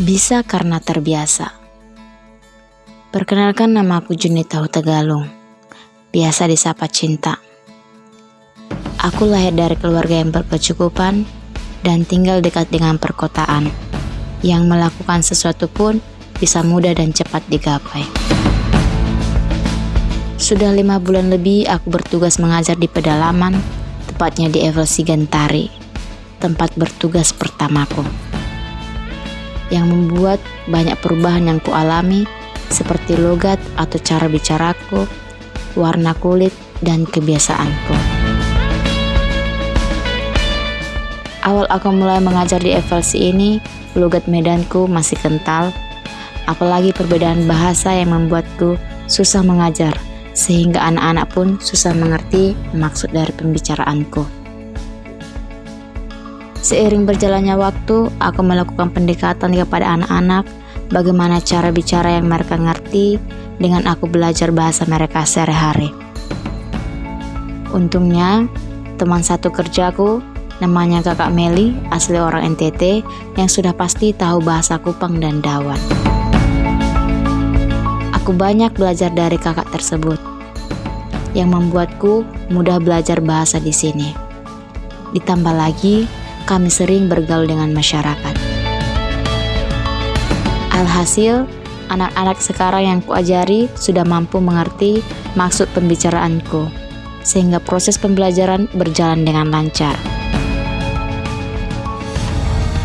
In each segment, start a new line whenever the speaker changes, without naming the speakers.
Bisa karena terbiasa. Perkenalkan nama aku Junita Hutagalung, biasa disapa Cinta. Aku lahir dari keluarga yang berkecukupan dan tinggal dekat dengan perkotaan, yang melakukan sesuatu pun bisa mudah dan cepat digapai. Sudah lima bulan lebih aku bertugas mengajar di pedalaman, tepatnya di Evelsi Gentari, tempat bertugas pertamaku yang membuat banyak perubahan yang kualami seperti logat atau cara bicaraku, warna kulit, dan kebiasaanku. Awal aku mulai mengajar di FLC ini, logat medanku masih kental, apalagi perbedaan bahasa yang membuatku susah mengajar, sehingga anak-anak pun susah mengerti maksud dari pembicaraanku. Seiring berjalannya waktu, aku melakukan pendekatan kepada anak-anak, bagaimana cara bicara yang mereka ngerti dengan aku belajar bahasa mereka sehari-hari. Untungnya, teman satu kerjaku, namanya kakak Meli, asli orang NTT, yang sudah pasti tahu bahasa Kupang dan Dawan. Aku banyak belajar dari kakak tersebut, yang membuatku mudah belajar bahasa di sini. Ditambah lagi, kami sering bergaul dengan masyarakat. Alhasil, anak-anak sekarang yang kuajari sudah mampu mengerti maksud pembicaraanku, sehingga proses pembelajaran berjalan dengan lancar.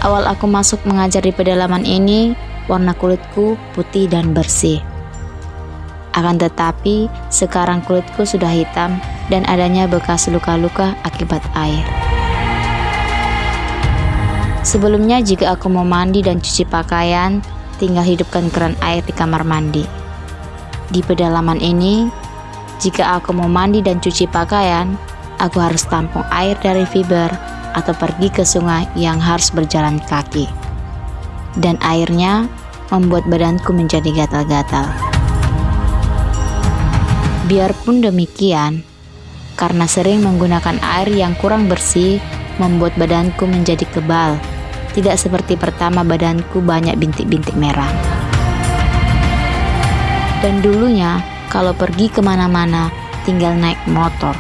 Awal aku masuk mengajar di pedalaman ini, warna kulitku putih dan bersih. Akan tetapi, sekarang kulitku sudah hitam dan adanya bekas luka-luka akibat air. Sebelumnya jika aku mau mandi dan cuci pakaian, tinggal hidupkan keran air di kamar mandi. Di pedalaman ini, jika aku mau mandi dan cuci pakaian, aku harus tampung air dari fiber atau pergi ke sungai yang harus berjalan kaki. Dan airnya membuat badanku menjadi gatal-gatal. Biarpun demikian, karena sering menggunakan air yang kurang bersih, membuat badanku menjadi kebal tidak seperti pertama badanku banyak bintik-bintik merah. Dan dulunya, kalau pergi ke mana-mana, tinggal naik motor.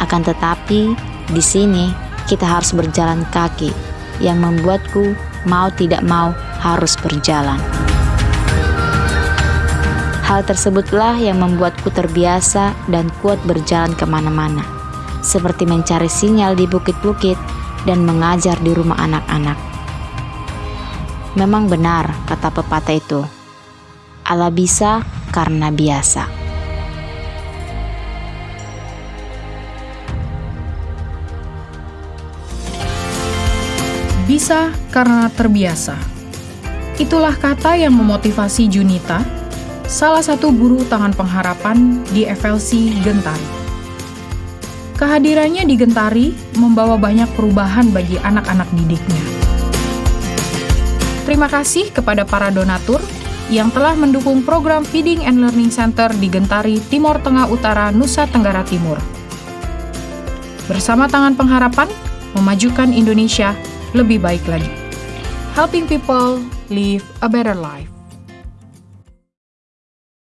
Akan tetapi, di sini kita harus berjalan kaki, yang membuatku mau tidak mau harus berjalan. Hal tersebutlah yang membuatku terbiasa dan kuat berjalan ke mana-mana, seperti mencari sinyal di bukit-bukit dan mengajar di rumah anak-anak. Memang benar kata pepatah itu, Allah bisa karena biasa.
Bisa karena terbiasa. Itulah kata yang memotivasi Junita, salah satu guru tangan pengharapan di FLC Gentari. Kehadirannya di Gentari membawa banyak perubahan bagi anak-anak didiknya. Terima kasih kepada para donatur yang telah mendukung program Feeding and Learning Center di Gentari, Timur Tengah Utara, Nusa Tenggara Timur. Bersama Tangan Pengharapan, memajukan Indonesia lebih baik lagi. Helping people live a better life.